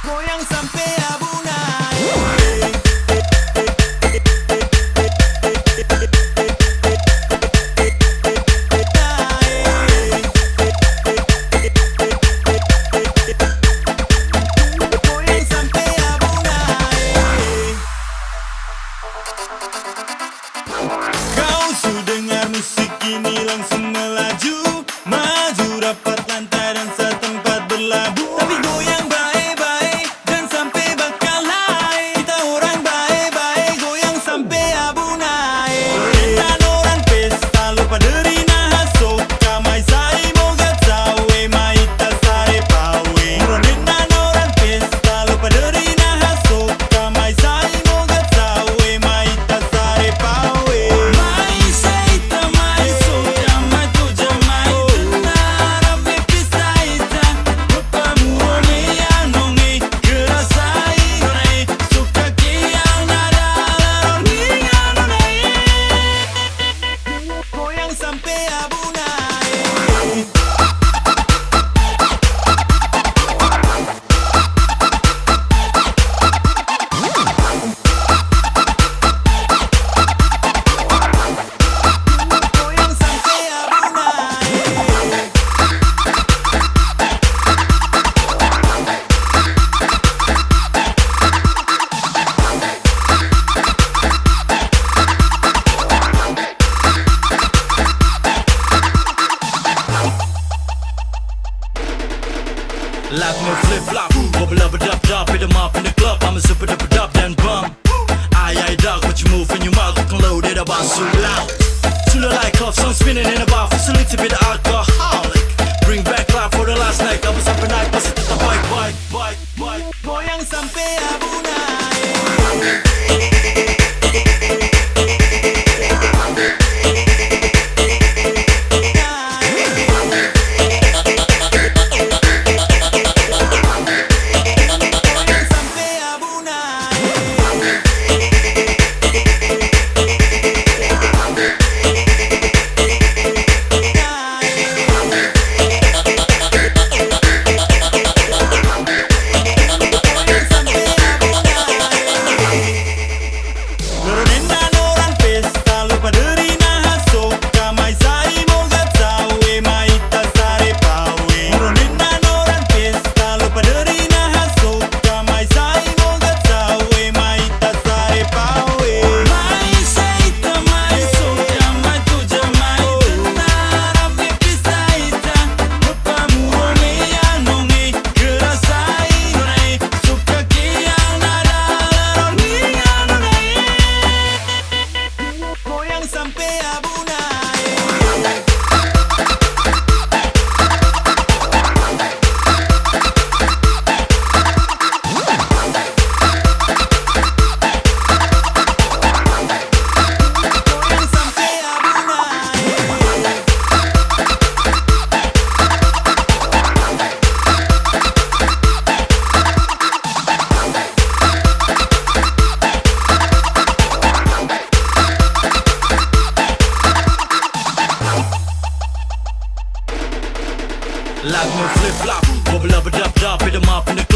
goyang sampai abunai. Pensan pe abuna Laat me flip flop, wobble up a dub dub, hit them up in the club. I'm a super duper dub then bum. Aye aye dog, what you move in your mouth, you can load it up on so loud. Sooner like off, some spinning in the bar, facility bit alcoholic. Bring back life for the last night, I was up and I bust it the bike bike bike bike. Boy, I'm some. Pero flag, flip flop. Bubble up, a dub dub, hit 'em up in the